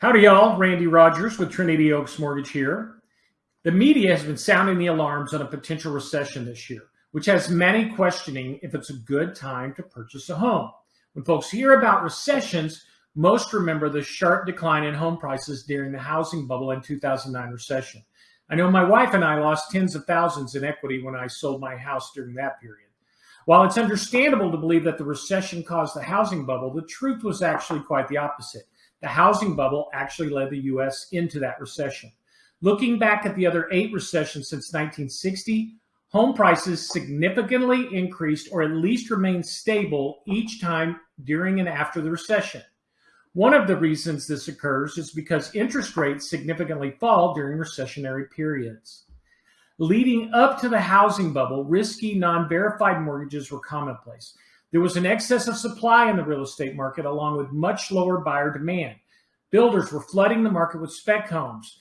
Howdy, y'all. Randy Rogers with Trinity Oaks Mortgage here. The media has been sounding the alarms on a potential recession this year, which has many questioning if it's a good time to purchase a home. When folks hear about recessions, most remember the sharp decline in home prices during the housing bubble in 2009 recession. I know my wife and I lost tens of thousands in equity when I sold my house during that period. While it's understandable to believe that the recession caused the housing bubble, the truth was actually quite the opposite the housing bubble actually led the US into that recession. Looking back at the other eight recessions since 1960, home prices significantly increased or at least remained stable each time during and after the recession. One of the reasons this occurs is because interest rates significantly fall during recessionary periods. Leading up to the housing bubble, risky, non verified mortgages were commonplace. There was an excess of supply in the real estate market, along with much lower buyer demand. Builders were flooding the market with spec homes.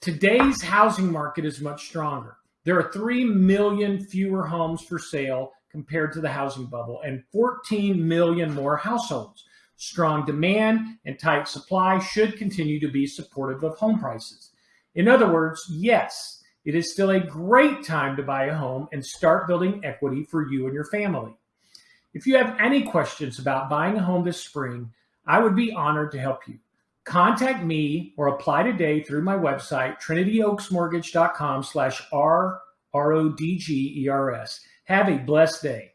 Today's housing market is much stronger. There are 3 million fewer homes for sale compared to the housing bubble and 14 million more households. Strong demand and tight supply should continue to be supportive of home prices. In other words, yes, it is still a great time to buy a home and start building equity for you and your family. If you have any questions about buying a home this spring, I would be honored to help you. Contact me or apply today through my website, trinityoaksmortgage.com slash R-R-O-D-G-E-R-S. Have a blessed day.